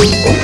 Thank